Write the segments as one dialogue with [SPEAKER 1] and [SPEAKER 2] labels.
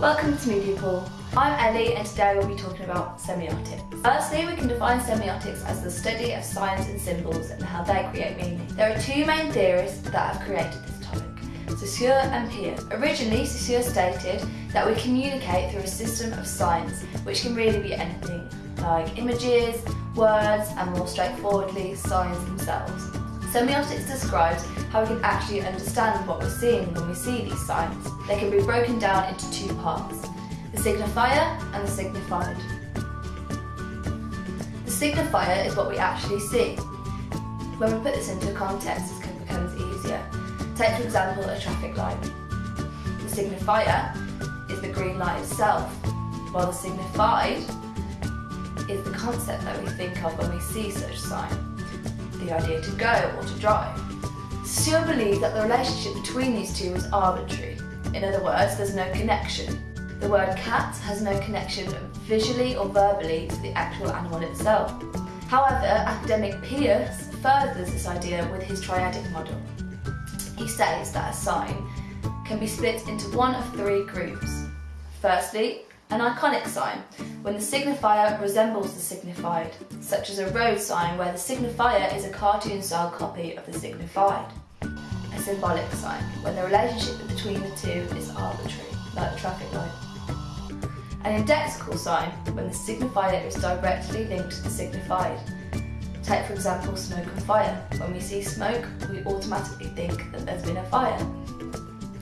[SPEAKER 1] Welcome to Media Pool. I'm Ellie and today we'll be talking about semiotics. Firstly, we can define semiotics as the study of signs and symbols and how they create meaning. There are two main theorists that have created this topic, Saussure and Peirce. Originally, Saussure stated that we communicate through a system of signs, which can really be anything, like images, words, and more straightforwardly, signs themselves. Semiotics describes how we can actually understand what we're seeing when we see these signs. They can be broken down into two parts, the signifier and the signified. The signifier is what we actually see. When we put this into context, it becomes easier. Take for example a traffic light. The signifier is the green light itself, while the signified is the concept that we think of when we see such a sign the idea to go or to drive. Saussure believed that the relationship between these two was arbitrary. In other words, there's no connection. The word cat has no connection visually or verbally to the actual animal itself. However, academic Peirce furthers this idea with his triadic model. He says that a sign can be split into one of three groups. Firstly, an iconic sign, when the signifier resembles the signified, such as a road sign where the signifier is a cartoon-style copy of the signified. A symbolic sign, when the relationship between the two is arbitrary, like the traffic light. An indexical sign, when the signifier is directly linked to the signified. Take for example smoke and fire. When we see smoke, we automatically think that there's been a fire.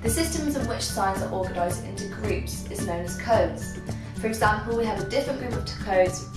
[SPEAKER 1] The systems in which signs are organised into groups is known as codes. For example, we have a different group of codes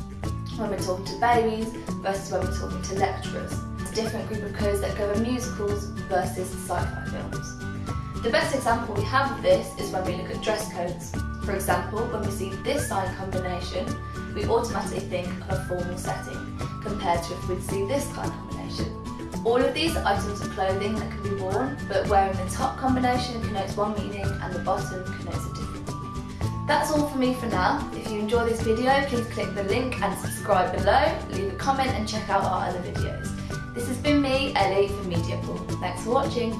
[SPEAKER 1] when we're talking to babies versus when we're talking to lecturers. It's a different group of codes that govern musicals versus sci-fi films. The best example we have of this is when we look at dress codes. For example, when we see this sign combination, we automatically think of a formal setting, compared to if we'd see this of combination. All of these are items of clothing that can be worn, but wearing the top combination connotes one meaning and the bottom connotes a different meaning. That's all for me for now. If you enjoy this video, please click the link and subscribe below, leave a comment and check out our other videos. This has been me, Ellie from Media Pool. Thanks for watching.